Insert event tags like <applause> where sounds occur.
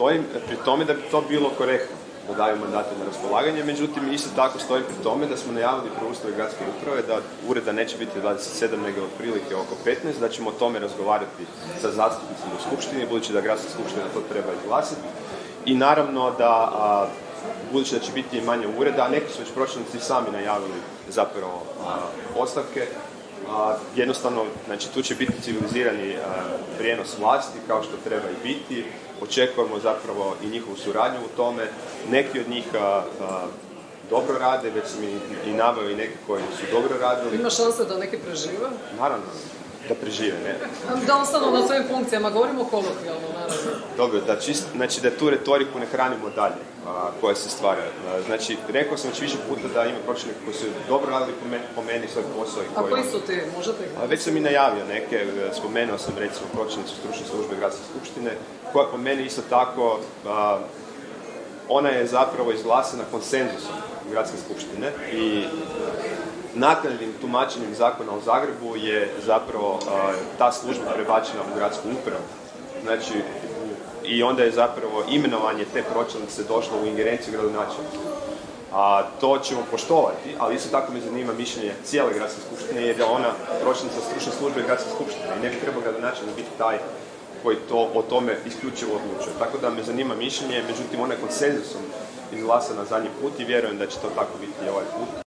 Stojim pri tome da bi to bilo korektno, da daju mandate na raspolaganje, međutim isto tako stojim pri tome da smo najavili preustroj gradske uprave da ureda neće biti 27 nego otprilike oko 15, da ćemo o tome razgovarati sa zastupnicima u skupštini, budući da gradska skupština to treba izglasiti. I naravno da, budući da će biti manje ureda, a neki su već pročelnici sami najavili zapravo ostavke, a, jednostavno, znači tu će biti civilizirani prijenos vlasti kao što treba i biti. Očekujemo zapravo i njihovu suradnju u tome. Neki od njih dobro rade, već sam i, i naveo i neke koji su dobro radili. Ima šanse da neki prežive? Naravno, da prežive, ne? <laughs> Da ostanu na svojim funkcijama, govorimo kolokvijalno, naravno. Dobro, da čist, znači da tu retoriku ne hranimo dalje, a, koja se stvara. Znači, rekao sam već više puta da ima pročelnika koji su dobro radili po meni, po meni svoj posao. I koji a koji su ti? Možete a, Već sam i najavio neke, e, spomenuo sam recimo pročelnicu stručne službe Gradske skupštine, koja po meni isto tako, a, ona je zapravo izglasena konsenzusom Gradske skupštine i naknadnim tumačenjem zakona o Zagrebu je zapravo ta služba prebačena u gradsku upravu. Znači, i onda je zapravo imenovanje te pročelnice došlo u ingerenciju gradonačelnika. A to ćemo poštovati, ali isto tako me zanima mišljenje cijele gradske skupštine jer je ona pročelnica stručne službe gradske skupštine i ne bi trebao gradonačelnik biti taj koji to o tome isključivo odlučuje. Tako da me zanima mišljenje, međutim ona je konsenzusom izglasana zadnji put i vjerujem da će to tako biti i ovaj put.